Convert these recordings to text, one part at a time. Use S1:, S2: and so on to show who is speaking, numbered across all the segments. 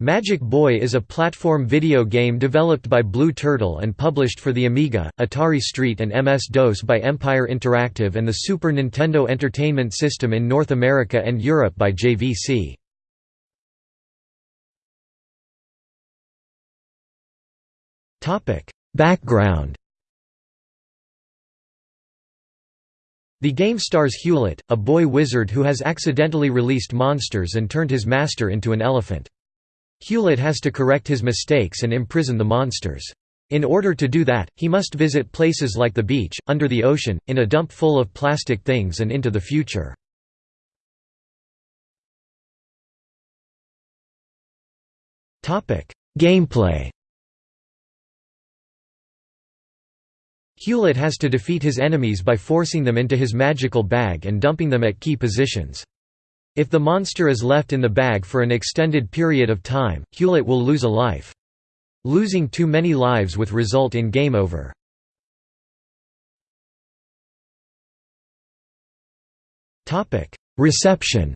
S1: Magic Boy is a platform video game developed by Blue Turtle and published for the Amiga, Atari ST and MS-DOS by Empire Interactive and the Super Nintendo Entertainment System in North America and Europe by JVC. Background The game stars Hewlett, a boy wizard who has accidentally released monsters and turned his master into an elephant. Hewlett has to correct his mistakes and imprison the monsters. In order to do that, he must visit places like the beach, under the ocean, in a dump full of plastic things and into the future. Gameplay Hewlett has to defeat his enemies by forcing them into his magical bag and dumping them at key positions. If the monster is left in the bag for an extended period of time, Hewlett will lose a life. Losing too many lives would result in game over. Reception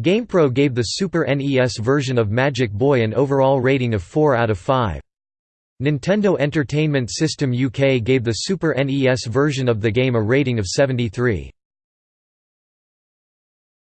S1: GamePro gave the Super NES version of Magic Boy an overall rating of 4 out of 5. Nintendo Entertainment System UK gave the Super NES version of the game a rating of 73.